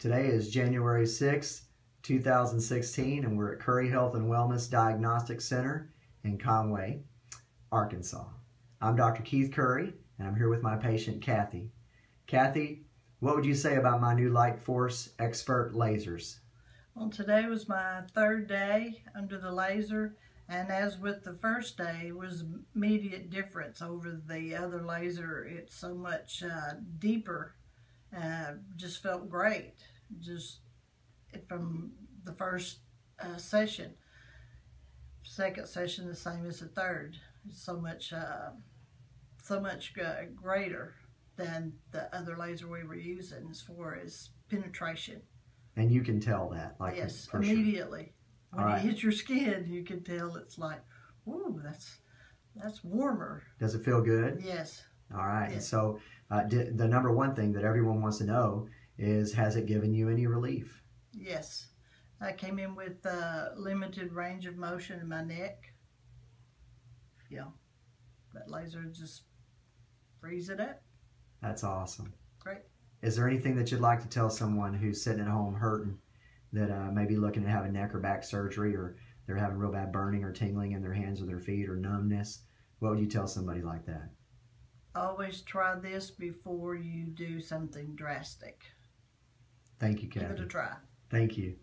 Today is January 6th, 2016, and we're at Curry Health and Wellness Diagnostic Center in Conway, Arkansas. I'm Dr. Keith Curry, and I'm here with my patient, Kathy. Kathy, what would you say about my new Light Force Expert lasers? Well, today was my third day under the laser, and as with the first day, it was immediate difference over the other laser. It's so much uh, deeper. Uh, just felt great. Just from the first uh, session. Second session, the same as the third. It's so much, uh, so much uh, greater than the other laser we were using as far as penetration. And you can tell that, like yes, immediately. Sure. When All it right. hits your skin, you can tell it's like, ooh, that's that's warmer. Does it feel good? Yes. All right. Yes. so, uh, the number one thing that everyone wants to know is has it given you any relief? Yes. I came in with uh, limited range of motion in my neck. Yeah. That laser just frees it up. That's awesome. Great. Is there anything that you'd like to tell someone who's sitting at home hurting that uh, may be looking to have a neck or back surgery or they're having real bad burning or tingling in their hands or their feet or numbness? What would you tell somebody like that? Always try this before you do something drastic. Thank you, Give it Kathy. a try. Thank you.